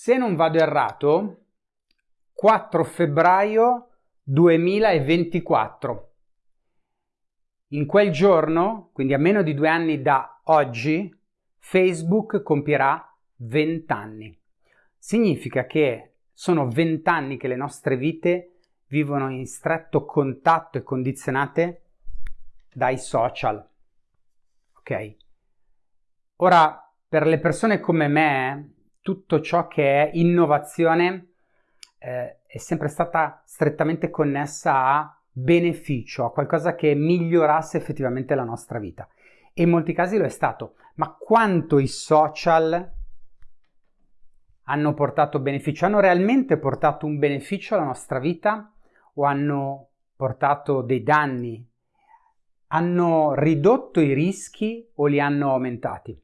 se non vado errato, 4 febbraio 2024. In quel giorno, quindi a meno di due anni da oggi, Facebook compierà 20 anni. Significa che sono 20 anni che le nostre vite vivono in stretto contatto e condizionate dai social. Ok? Ora, per le persone come me, tutto ciò che è innovazione eh, è sempre stata strettamente connessa a beneficio, a qualcosa che migliorasse effettivamente la nostra vita. E in molti casi lo è stato. Ma quanto i social hanno portato beneficio? Hanno realmente portato un beneficio alla nostra vita o hanno portato dei danni? Hanno ridotto i rischi o li hanno aumentati?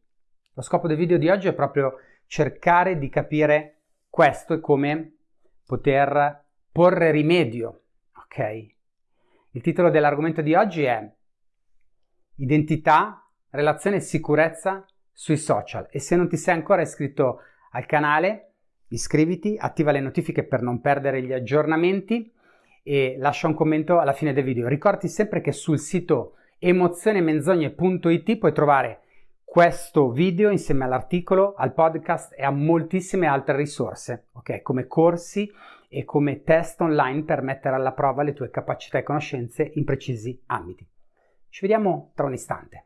Lo scopo del video di oggi è proprio cercare di capire questo e come poter porre rimedio, ok? Il titolo dell'argomento di oggi è Identità, relazione e sicurezza sui social e se non ti sei ancora iscritto al canale iscriviti, attiva le notifiche per non perdere gli aggiornamenti e lascia un commento alla fine del video. Ricordi sempre che sul sito emozionemenzogne.it puoi trovare questo video insieme all'articolo, al podcast e a moltissime altre risorse, ok? Come corsi e come test online per mettere alla prova le tue capacità e conoscenze in precisi ambiti. Ci vediamo tra un istante.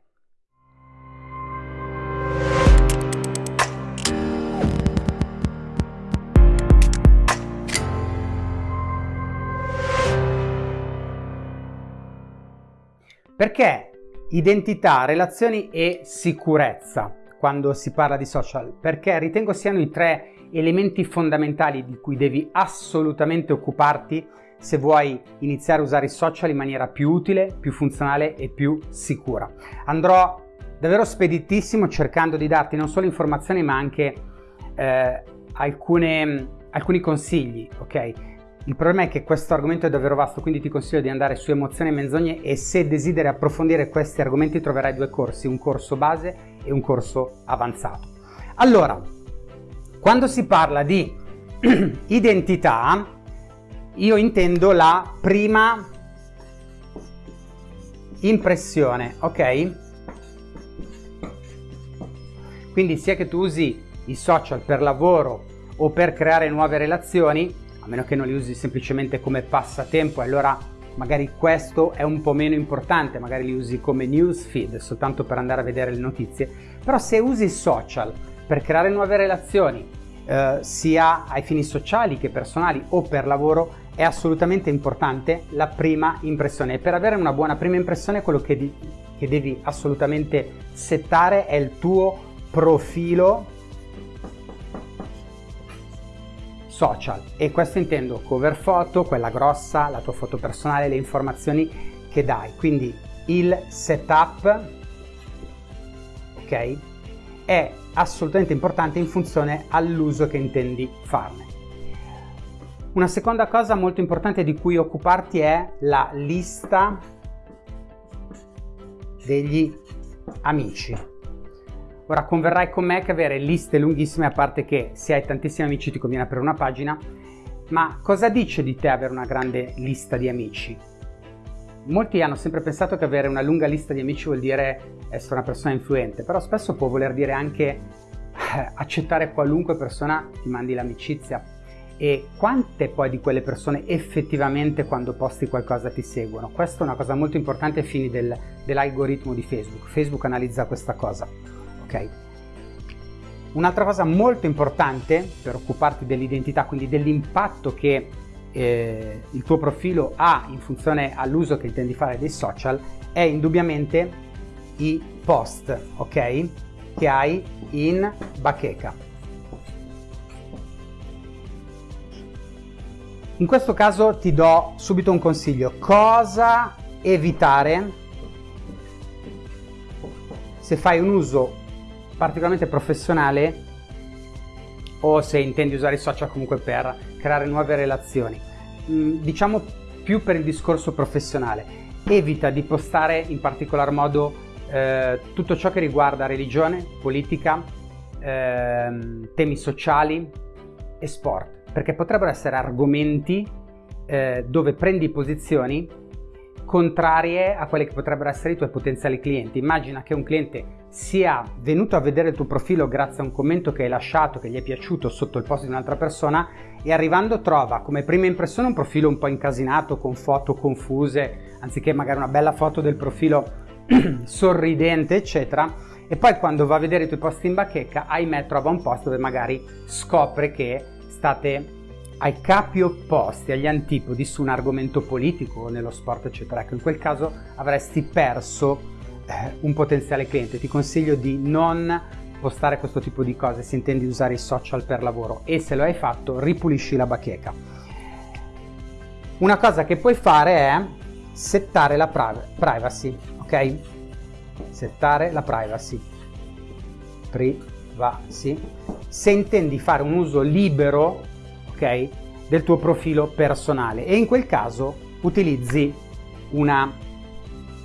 Perché identità, relazioni e sicurezza quando si parla di social? Perché ritengo siano i tre elementi fondamentali di cui devi assolutamente occuparti se vuoi iniziare a usare i social in maniera più utile, più funzionale e più sicura. Andrò davvero speditissimo cercando di darti non solo informazioni ma anche eh, alcune, alcuni consigli, ok? Il problema è che questo argomento è davvero vasto, quindi ti consiglio di andare su Emozioni e Menzogne e se desideri approfondire questi argomenti troverai due corsi, un corso base e un corso avanzato. Allora, quando si parla di identità, io intendo la prima impressione, ok? Quindi sia che tu usi i social per lavoro o per creare nuove relazioni, a meno che non li usi semplicemente come passatempo, allora magari questo è un po' meno importante, magari li usi come newsfeed, soltanto per andare a vedere le notizie, però se usi social per creare nuove relazioni, eh, sia ai fini sociali che personali o per lavoro, è assolutamente importante la prima impressione. E per avere una buona prima impressione quello che, di, che devi assolutamente settare è il tuo profilo social e questo intendo cover foto, quella grossa, la tua foto personale, le informazioni che dai. Quindi il setup, ok, è assolutamente importante in funzione all'uso che intendi farne. Una seconda cosa molto importante di cui occuparti è la lista degli amici. Ora converrai con me che avere liste lunghissime, a parte che se hai tantissimi amici ti conviene aprire una pagina, ma cosa dice di te avere una grande lista di amici? Molti hanno sempre pensato che avere una lunga lista di amici vuol dire essere una persona influente, però spesso può voler dire anche eh, accettare qualunque persona ti mandi l'amicizia. E quante poi di quelle persone effettivamente quando posti qualcosa ti seguono? Questa è una cosa molto importante ai fini del, dell'algoritmo di Facebook. Facebook analizza questa cosa ok? Un'altra cosa molto importante per occuparti dell'identità, quindi dell'impatto che eh, il tuo profilo ha in funzione all'uso che intendi fare dei social, è indubbiamente i post, ok? Che hai in bacheca. In questo caso ti do subito un consiglio. Cosa evitare se fai un uso particolarmente professionale o se intendi usare i social comunque per creare nuove relazioni. Mm, diciamo più per il discorso professionale. Evita di postare in particolar modo eh, tutto ciò che riguarda religione, politica, eh, temi sociali, e sport, perché potrebbero essere argomenti eh, dove prendi posizioni contrarie a quelli che potrebbero essere i tuoi potenziali clienti. Immagina che un cliente sia venuto a vedere il tuo profilo grazie a un commento che hai lasciato, che gli è piaciuto sotto il post di un'altra persona e arrivando trova come prima impressione un profilo un po' incasinato, con foto confuse, anziché magari una bella foto del profilo sorridente, eccetera. E poi quando va a vedere i tuoi post in bacheca, ahimè, trova un post dove magari scopre che state ai capi opposti, agli antipodi su un argomento politico, nello sport, eccetera. Ecco, in quel caso avresti perso eh, un potenziale cliente. Ti consiglio di non postare questo tipo di cose se intendi usare i social per lavoro e se lo hai fatto ripulisci la bacheca. Una cosa che puoi fare è settare la privacy, ok? Settare la privacy. Privacy. Se intendi fare un uso libero, ok, del tuo profilo personale e in quel caso utilizzi una,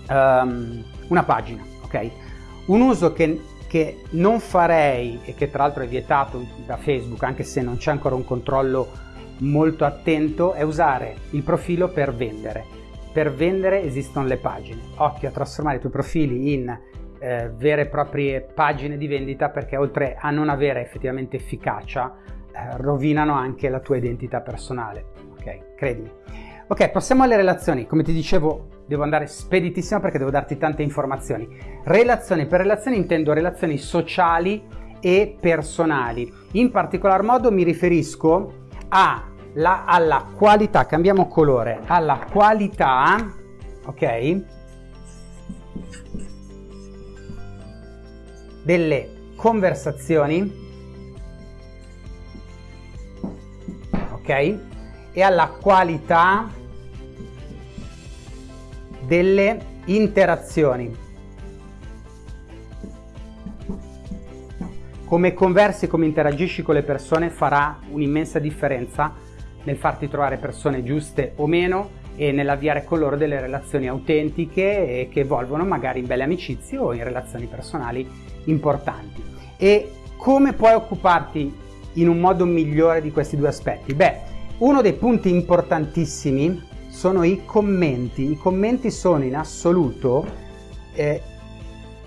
um, una pagina, ok? Un uso che che non farei e che tra l'altro è vietato da Facebook anche se non c'è ancora un controllo molto attento è usare il profilo per vendere. Per vendere esistono le pagine. Occhio a trasformare i tuoi profili in eh, vere e proprie pagine di vendita perché oltre a non avere effettivamente efficacia rovinano anche la tua identità personale. Ok, credimi. Ok, passiamo alle relazioni. Come ti dicevo, devo andare speditissimo perché devo darti tante informazioni. Relazioni, per relazioni intendo relazioni sociali e personali. In particolar modo mi riferisco a la, alla qualità, cambiamo colore, alla qualità, ok? Delle conversazioni, ok? e alla qualità delle interazioni. Come conversi, come interagisci con le persone farà un'immensa differenza nel farti trovare persone giuste o meno e nell'avviare con loro delle relazioni autentiche e che evolvono magari in belle amicizie o in relazioni personali importanti. E come puoi occuparti in un modo migliore di questi due aspetti? Beh, uno dei punti importantissimi sono i commenti. I commenti sono in assoluto eh,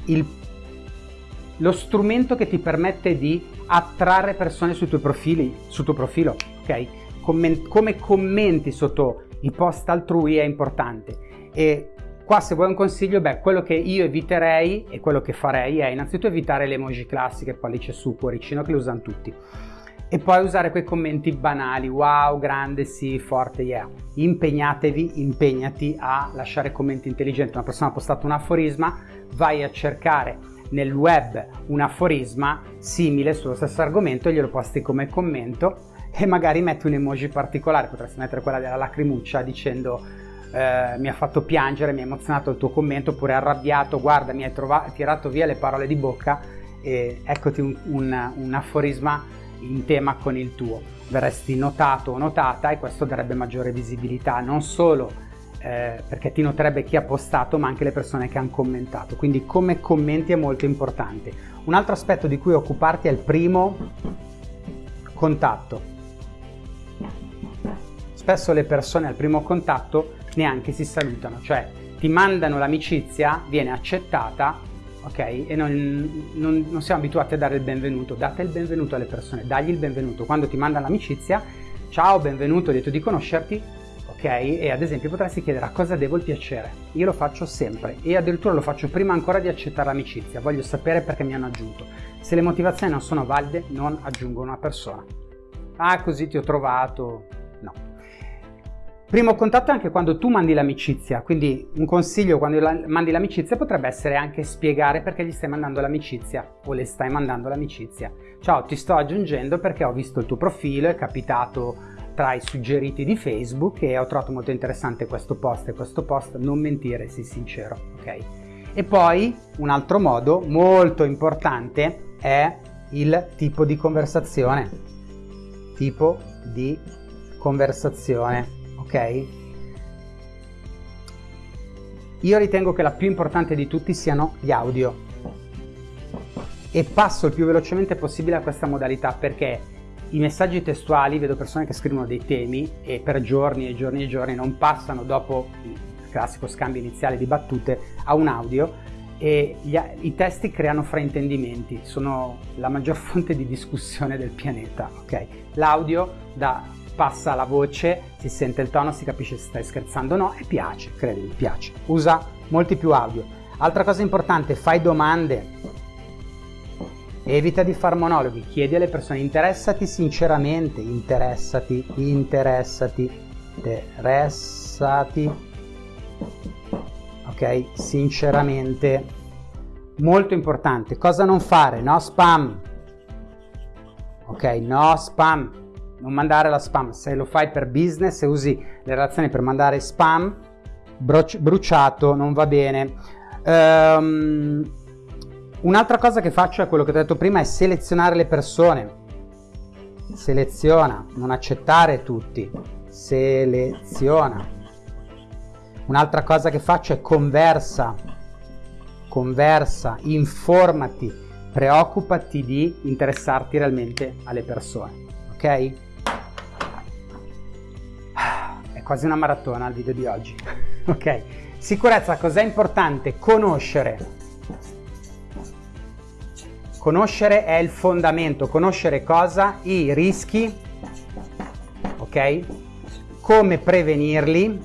il, lo strumento che ti permette di attrarre persone sui tuoi profili, sul tuo profilo, ok? Comment, come commenti sotto i post altrui è importante. E qua se vuoi un consiglio, beh, quello che io eviterei e quello che farei è innanzitutto evitare le emoji classiche, pollice su, cuoricino, che le usano tutti e poi usare quei commenti banali, wow, grande, sì, forte, yeah. Impegnatevi, impegnati a lasciare commenti intelligenti. Una persona ha postato un aforisma, vai a cercare nel web un aforisma simile sullo stesso argomento, glielo posti come commento e magari metti un emoji particolare, potresti mettere quella della lacrimuccia dicendo eh, mi ha fatto piangere, mi ha emozionato il tuo commento, oppure arrabbiato, guarda mi hai tirato via le parole di bocca e eccoti un, un, un aforisma in tema con il tuo. Verresti notato o notata e questo darebbe maggiore visibilità non solo eh, perché ti noterebbe chi ha postato ma anche le persone che hanno commentato. Quindi come commenti è molto importante. Un altro aspetto di cui occuparti è il primo contatto. Spesso le persone al primo contatto neanche si salutano, cioè ti mandano l'amicizia, viene accettata ok? E non, non, non, siamo abituati a dare il benvenuto. Date il benvenuto alle persone, dagli il benvenuto. Quando ti mandano l'amicizia, ciao, benvenuto, lieto di conoscerti, ok? E ad esempio potresti chiedere a cosa devo il piacere. Io lo faccio sempre e addirittura lo faccio prima ancora di accettare l'amicizia. Voglio sapere perché mi hanno aggiunto. Se le motivazioni non sono valide, non aggiungo una persona. Ah, così ti ho trovato. No. Primo contatto è anche quando tu mandi l'amicizia, quindi un consiglio quando mandi l'amicizia potrebbe essere anche spiegare perché gli stai mandando l'amicizia o le stai mandando l'amicizia. Ciao, ti sto aggiungendo perché ho visto il tuo profilo, è capitato tra i suggeriti di Facebook e ho trovato molto interessante questo post e questo post, non mentire, sii sincero, ok? E poi un altro modo molto importante è il tipo di conversazione. Tipo di conversazione ok? Io ritengo che la più importante di tutti siano gli audio e passo il più velocemente possibile a questa modalità perché i messaggi testuali, vedo persone che scrivono dei temi e per giorni e giorni e giorni non passano dopo il classico scambio iniziale di battute a un audio e gli, i testi creano fraintendimenti, sono la maggior fonte di discussione del pianeta, ok? L'audio passa la voce, si sente il tono, si capisce se stai scherzando o no e piace, credimi, piace. Usa molti più audio. Altra cosa importante, fai domande. Evita di fare monologhi, chiedi alle persone, interessati sinceramente, interessati, interessati, interessati, ok? Sinceramente, molto importante. Cosa non fare? No spam, ok? No spam, non mandare la spam. Se lo fai per business e usi le relazioni per mandare spam, bruciato, non va bene. Um, Un'altra cosa che faccio è quello che ho detto prima, è selezionare le persone. Seleziona, non accettare tutti. Seleziona. Un'altra cosa che faccio è conversa. Conversa, informati, preoccupati di interessarti realmente alle persone. Ok? Quasi una maratona il video di oggi. ok? Sicurezza, cos'è importante? Conoscere Conoscere è il fondamento, conoscere cosa? I rischi, ok? Come prevenirli,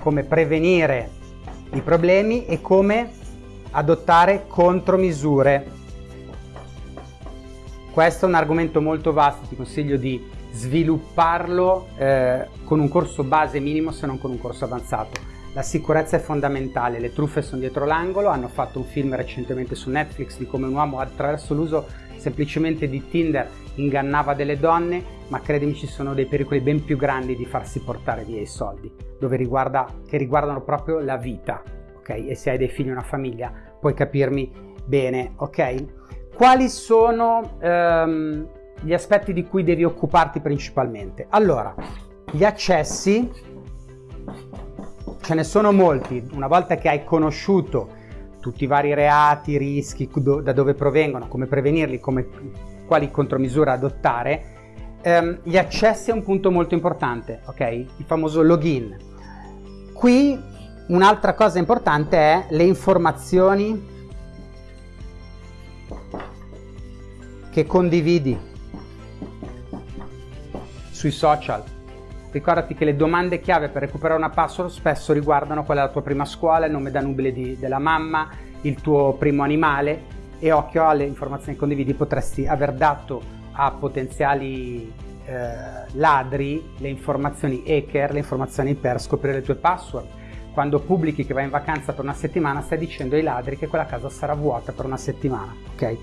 come prevenire i problemi e come adottare contromisure. Questo è un argomento molto vasto, ti consiglio di svilupparlo eh, con un corso base minimo se non con un corso avanzato. La sicurezza è fondamentale, le truffe sono dietro l'angolo, hanno fatto un film recentemente su Netflix di come un uomo attraverso l'uso semplicemente di Tinder ingannava delle donne, ma credimi ci sono dei pericoli ben più grandi di farsi portare via i soldi, riguarda, che riguardano proprio la vita, ok? E se hai dei figli e una famiglia puoi capirmi bene, ok? Quali sono ehm, gli aspetti di cui devi occuparti principalmente? Allora, gli accessi ce ne sono molti. Una volta che hai conosciuto tutti i vari reati, rischi, da dove provengono, come prevenirli, come, quali contromisure adottare, ehm, gli accessi è un punto molto importante, ok? Il famoso login. Qui un'altra cosa importante è le informazioni che condividi sui social Ricordati che le domande chiave per recuperare una password spesso riguardano qual è la tua prima scuola, il nome da nubile di, della mamma, il tuo primo animale e occhio alle informazioni che condividi, potresti aver dato a potenziali eh, ladri le informazioni hacker, le informazioni per scoprire le tue password. Quando pubblichi che vai in vacanza per una settimana stai dicendo ai ladri che quella casa sarà vuota per una settimana, ok?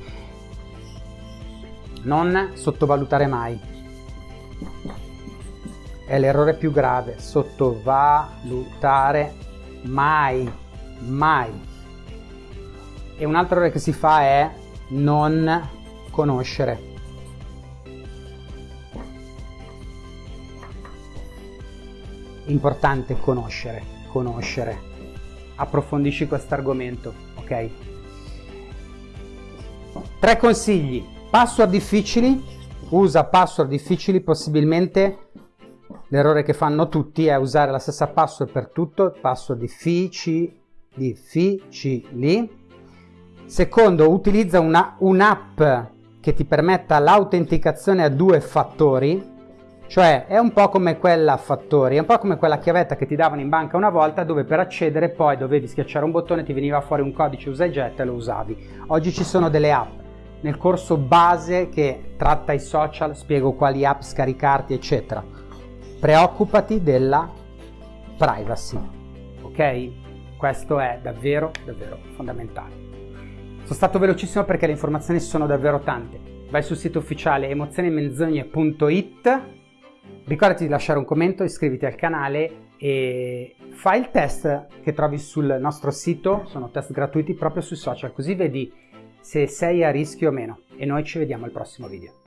Non sottovalutare mai è l'errore più grave, sottovalutare mai, mai. E un altro errore che si fa è non conoscere. Importante conoscere, conoscere. Approfondisci questo argomento, ok? Tre consigli. Password difficili. Usa password difficili possibilmente L'errore che fanno tutti è usare la stessa password per tutto, password difficili, difficili. Secondo, utilizza un'app che ti permetta l'autenticazione a due fattori, cioè è un po' come quella fattori, è un po' come quella chiavetta che ti davano in banca una volta dove per accedere poi dovevi schiacciare un bottone, ti veniva fuori un codice usa e getta e lo usavi. Oggi ci sono delle app. Nel corso base che tratta i social spiego quali app scaricarti eccetera preoccupati della privacy, ok? Questo è davvero, davvero fondamentale. Sono stato velocissimo perché le informazioni sono davvero tante. Vai sul sito ufficiale emozionemenzogne.it, ricordati di lasciare un commento, iscriviti al canale e fai il test che trovi sul nostro sito, sono test gratuiti proprio sui social, così vedi se sei a rischio o meno. E noi ci vediamo al prossimo video.